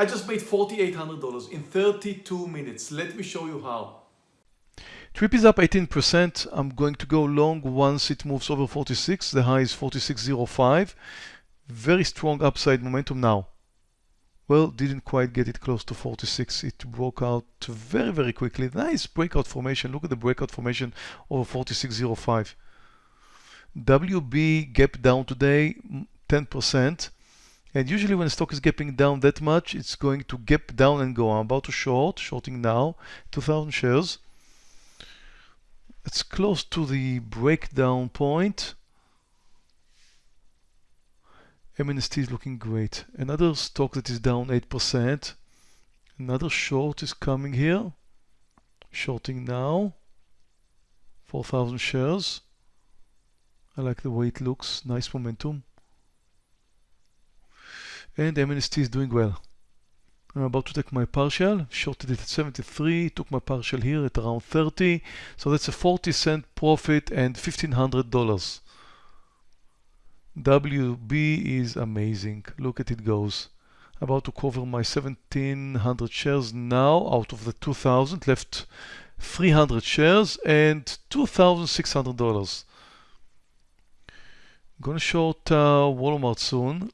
I just made $4,800 in 32 minutes. Let me show you how. Trip is up 18%. I'm going to go long once it moves over 46. The high is 46.05. Very strong upside momentum now. Well, didn't quite get it close to 46. It broke out very, very quickly. Nice breakout formation. Look at the breakout formation over 46.05. WB gap down today, 10%. And usually when the stock is gapping down that much, it's going to gap down and go. I'm about to short, shorting now, 2,000 shares. It's close to the breakdown point. MNST is looking great. Another stock that is down 8%. Another short is coming here. Shorting now. 4,000 shares. I like the way it looks. Nice momentum. And MNST is doing well. I'm about to take my partial, shorted it at 73, took my partial here at around 30. So that's a 40 cent profit and $1,500. WB is amazing. Look at it goes. About to cover my 1700 shares now out of the 2000 left 300 shares and $2,600. Gonna short uh, Walmart soon.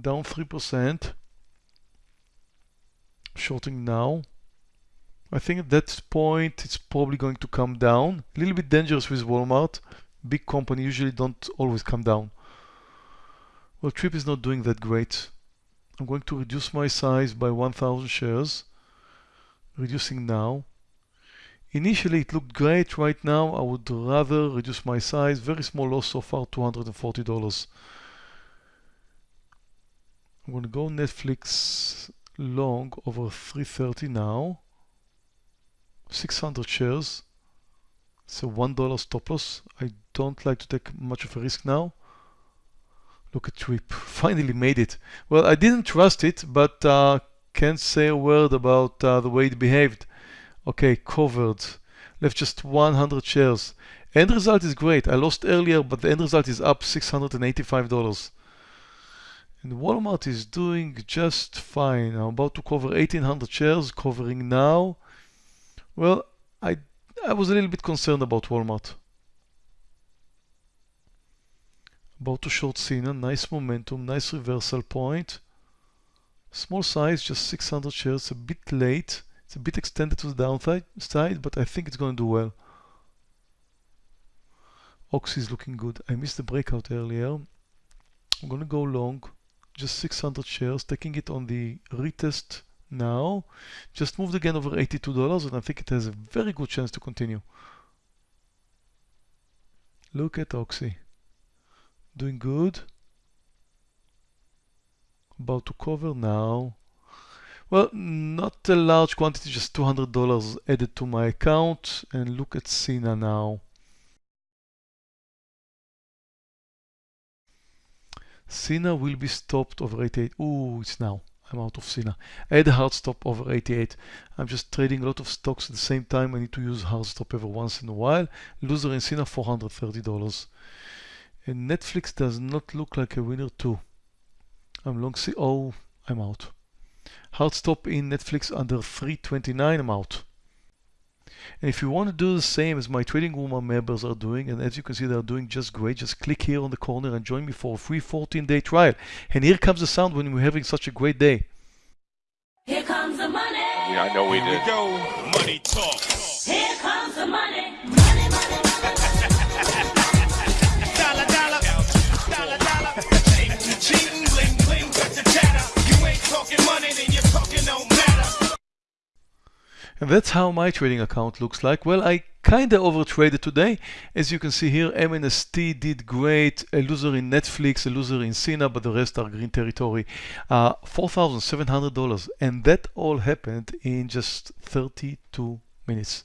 Down 3%. Shorting now. I think at that point it's probably going to come down. A little bit dangerous with Walmart big company usually don't always come down. Well, Trip is not doing that great. I'm going to reduce my size by 1000 shares. Reducing now. Initially it looked great. Right now I would rather reduce my size. Very small loss so far, $240. I'm going to go Netflix long over 330 now. 600 shares. A $1 stop loss. I don't like to take much of a risk now. Look at Trip, finally made it. Well, I didn't trust it, but uh, can't say a word about uh, the way it behaved. Okay, covered. Left just 100 shares. End result is great. I lost earlier, but the end result is up $685. And Walmart is doing just fine. I'm about to cover 1800 shares, covering now. Well, I, I was a little bit concerned about Walmart. About to short Sina, nice momentum, nice reversal point. Small size, just 600 shares, a bit late. It's a bit extended to the downside, side, but I think it's going to do well. Oxy is looking good. I missed the breakout earlier. I'm going to go long, just 600 shares, taking it on the retest now. Just moved again over $82 and I think it has a very good chance to continue. Look at Oxy. Doing good. About to cover now. Well, not a large quantity, just $200 added to my account. And look at Sina now. Sina will be stopped over 88. Ooh, it's now. I'm out of Sina. I had a hard stop over 88. I'm just trading a lot of stocks at the same time. I need to use hard stop every once in a while. Loser in Sina, $430. And Netflix does not look like a winner too. I'm long see oh I'm out. Hard stop in Netflix under 329 I'm out. And if you want to do the same as my trading room members are doing, and as you can see they're doing just great, just click here on the corner and join me for a free 14 day trial. And here comes the sound when we're having such a great day. Here comes the money. Yeah, I know we did. Here we go. Money talk. Here comes the money. Money, And that's how my trading account looks like. Well, I kinda overtraded today. As you can see here, MNST did great, a loser in Netflix, a loser in Sina, but the rest are green territory. Uh, $4,700, and that all happened in just 32 minutes.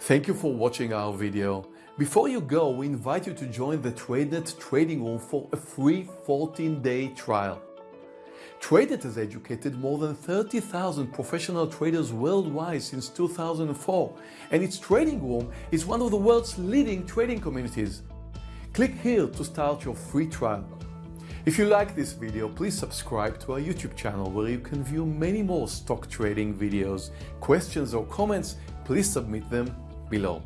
Thank you for watching our video. Before you go, we invite you to join the TradeNet trading room for a free 14-day trial. TradeNet has educated more than 30,000 professional traders worldwide since 2004, and its trading room is one of the world's leading trading communities. Click here to start your free trial. If you like this video, please subscribe to our YouTube channel where you can view many more stock trading videos. Questions or comments, please submit them below.